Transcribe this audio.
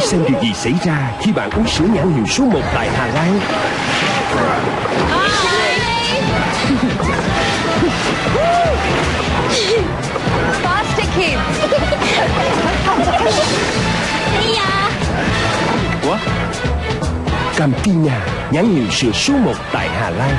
Hãy xem điều gì xảy ra khi bạn uống sữa nhãn hiệu số 1 tại Hà Lan. Faster kids. Campina, nhãn hiệu sữa số 1 tại Hà Lan.